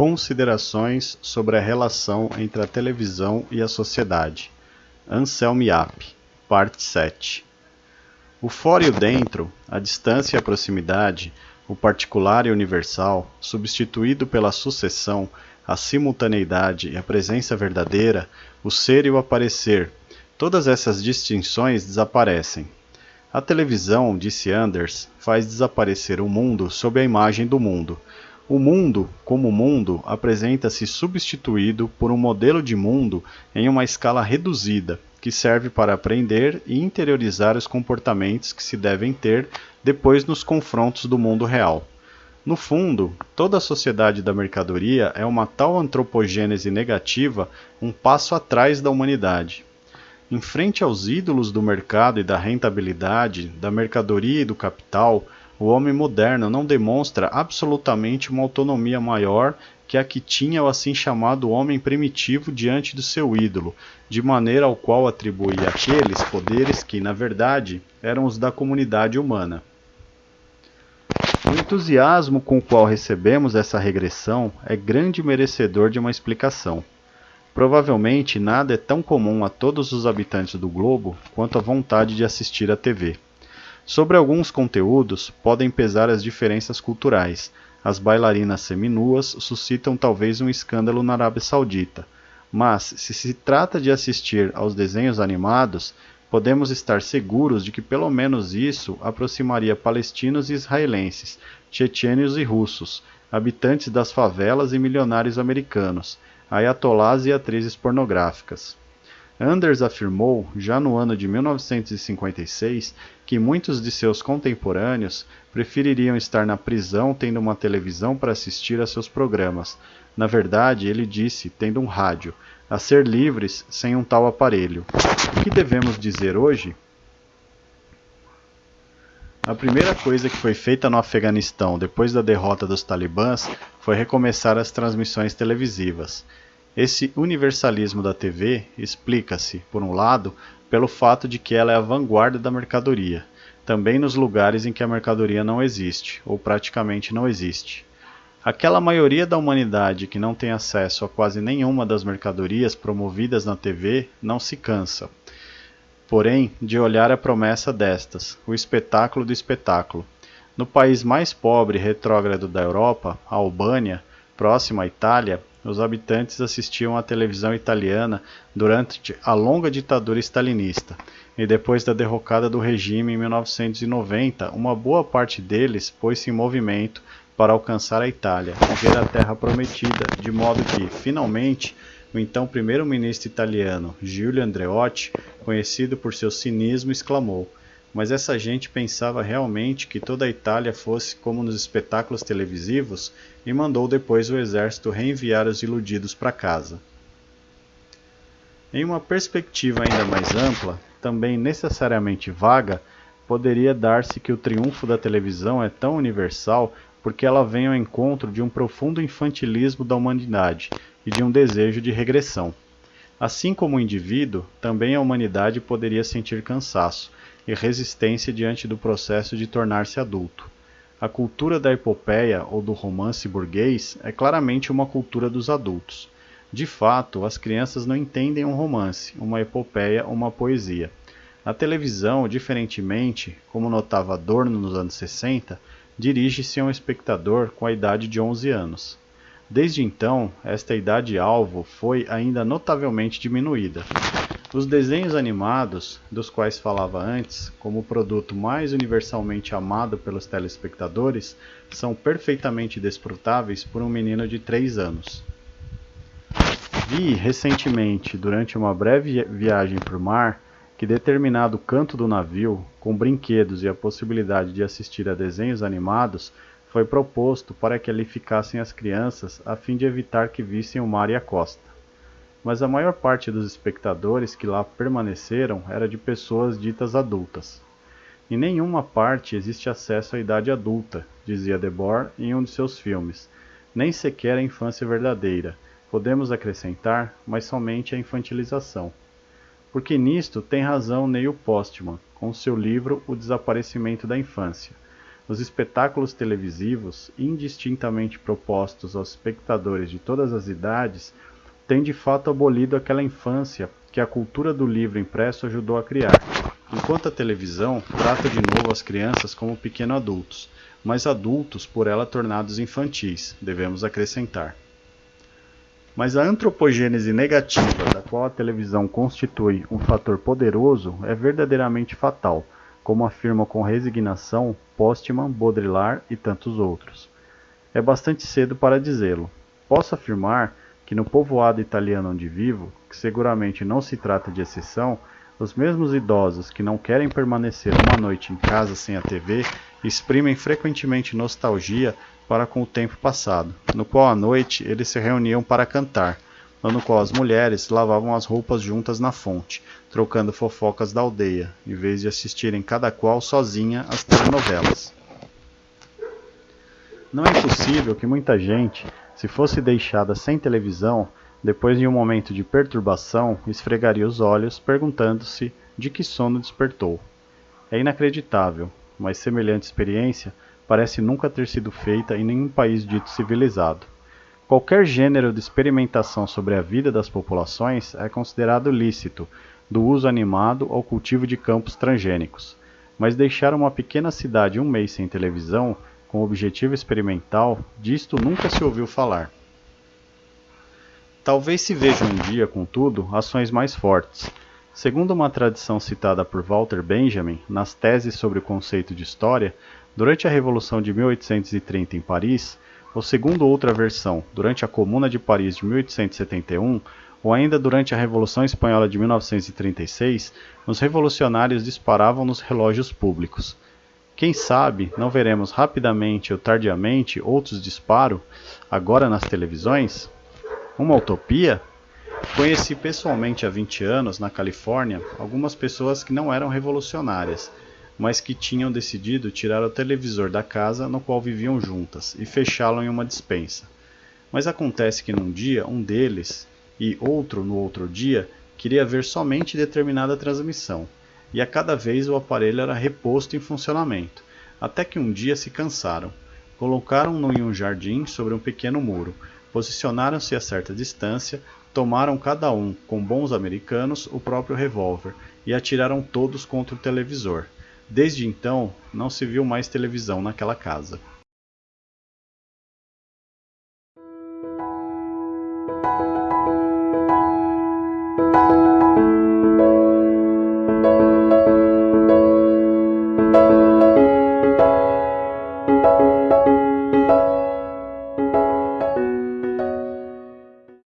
Considerações sobre a relação entre a televisão e a sociedade. Anselm Yap, parte 7. O fora e o dentro, a distância e a proximidade, o particular e o universal, substituído pela sucessão, a simultaneidade e a presença verdadeira, o ser e o aparecer, todas essas distinções desaparecem. A televisão, disse Anders, faz desaparecer o mundo sob a imagem do mundo o mundo, como mundo, apresenta-se substituído por um modelo de mundo em uma escala reduzida, que serve para aprender e interiorizar os comportamentos que se devem ter depois nos confrontos do mundo real. No fundo, toda a sociedade da mercadoria é uma tal antropogênese negativa, um passo atrás da humanidade. Em frente aos ídolos do mercado e da rentabilidade, da mercadoria e do capital, o homem moderno não demonstra absolutamente uma autonomia maior que a que tinha o assim chamado homem primitivo diante do seu ídolo, de maneira ao qual atribuía aqueles poderes que, na verdade, eram os da comunidade humana. O entusiasmo com o qual recebemos essa regressão é grande merecedor de uma explicação. Provavelmente nada é tão comum a todos os habitantes do globo quanto a vontade de assistir à TV. Sobre alguns conteúdos podem pesar as diferenças culturais. As bailarinas seminuas suscitam talvez um escândalo na Arábia Saudita, mas se se trata de assistir aos desenhos animados, podemos estar seguros de que pelo menos isso aproximaria palestinos e israelenses, tchetchenos e russos, habitantes das favelas e milionários americanos, ayatolás e atrizes pornográficas. Anders afirmou, já no ano de 1956, que muitos de seus contemporâneos prefeririam estar na prisão tendo uma televisão para assistir a seus programas. Na verdade, ele disse, tendo um rádio, a ser livres sem um tal aparelho. O que devemos dizer hoje? A primeira coisa que foi feita no Afeganistão depois da derrota dos talibãs foi recomeçar as transmissões televisivas. Esse universalismo da TV explica-se, por um lado, pelo fato de que ela é a vanguarda da mercadoria, também nos lugares em que a mercadoria não existe, ou praticamente não existe. Aquela maioria da humanidade que não tem acesso a quase nenhuma das mercadorias promovidas na TV não se cansa, porém, de olhar a promessa destas, o espetáculo do espetáculo. No país mais pobre e retrógrado da Europa, a Albânia, próximo à Itália, os habitantes assistiam à televisão italiana durante a longa ditadura stalinista, e depois da derrocada do regime em 1990, uma boa parte deles pôs-se em movimento para alcançar a Itália ver a terra prometida, de modo que, finalmente, o então primeiro-ministro italiano, Giulio Andreotti, conhecido por seu cinismo, exclamou: mas essa gente pensava realmente que toda a Itália fosse como nos espetáculos televisivos e mandou depois o exército reenviar os iludidos para casa. Em uma perspectiva ainda mais ampla, também necessariamente vaga, poderia dar-se que o triunfo da televisão é tão universal porque ela vem ao encontro de um profundo infantilismo da humanidade e de um desejo de regressão. Assim como o indivíduo, também a humanidade poderia sentir cansaço, e resistência diante do processo de tornar-se adulto. A cultura da epopeia ou do romance burguês é claramente uma cultura dos adultos. De fato, as crianças não entendem um romance, uma epopeia ou uma poesia. A televisão, diferentemente, como notava Adorno nos anos 60, dirige-se a um espectador com a idade de 11 anos. Desde então, esta idade-alvo foi ainda notavelmente diminuída. Os desenhos animados, dos quais falava antes, como o produto mais universalmente amado pelos telespectadores, são perfeitamente desfrutáveis por um menino de 3 anos. Vi recentemente, durante uma breve viagem por mar, que determinado canto do navio, com brinquedos e a possibilidade de assistir a desenhos animados, foi proposto para que ali ficassem as crianças a fim de evitar que vissem o mar e a costa mas a maior parte dos espectadores que lá permaneceram era de pessoas ditas adultas. Em nenhuma parte existe acesso à idade adulta, dizia Debord em um de seus filmes, nem sequer a infância verdadeira, podemos acrescentar, mas somente a infantilização. Porque nisto tem razão Neil Postman, com seu livro O Desaparecimento da Infância. Os espetáculos televisivos, indistintamente propostos aos espectadores de todas as idades, têm de fato abolido aquela infância que a cultura do livro impresso ajudou a criar, enquanto a televisão trata de novo as crianças como pequenos adultos, mas adultos por ela tornados infantis, devemos acrescentar. Mas a antropogênese negativa da qual a televisão constitui um fator poderoso é verdadeiramente fatal, como afirmam com resignação Postman, Baudrillard e tantos outros. É bastante cedo para dizê-lo. Posso afirmar que no povoado italiano onde vivo, que seguramente não se trata de exceção, os mesmos idosos que não querem permanecer uma noite em casa sem a TV exprimem frequentemente nostalgia para com o tempo passado, no qual à noite eles se reuniam para cantar, no qual as mulheres lavavam as roupas juntas na fonte, trocando fofocas da aldeia, em vez de assistirem cada qual sozinha às telenovelas. Não é impossível que muita gente, se fosse deixada sem televisão, depois de um momento de perturbação, esfregaria os olhos, perguntando-se de que sono despertou. É inacreditável, mas semelhante experiência parece nunca ter sido feita em nenhum país dito civilizado. Qualquer gênero de experimentação sobre a vida das populações é considerado lícito, do uso animado ao cultivo de campos transgênicos. Mas deixar uma pequena cidade um mês sem televisão, com objetivo experimental, disto nunca se ouviu falar. Talvez se vejam um dia, contudo, ações mais fortes. Segundo uma tradição citada por Walter Benjamin nas teses sobre o conceito de história, durante a Revolução de 1830 em Paris, ou segundo outra versão, durante a Comuna de Paris de 1871, ou ainda durante a Revolução Espanhola de 1936, os revolucionários disparavam nos relógios públicos. Quem sabe não veremos rapidamente ou tardiamente outros disparos, agora nas televisões? Uma utopia? Conheci pessoalmente há 20 anos, na Califórnia, algumas pessoas que não eram revolucionárias, mas que tinham decidido tirar o televisor da casa no qual viviam juntas e fechá-lo em uma dispensa. Mas acontece que num dia um deles e outro no outro dia queria ver somente determinada transmissão, e a cada vez o aparelho era reposto em funcionamento, até que um dia se cansaram. Colocaram-no em um jardim sobre um pequeno muro, Posicionaram-se a certa distância, tomaram cada um, com bons americanos, o próprio revólver e atiraram todos contra o televisor. Desde então, não se viu mais televisão naquela casa.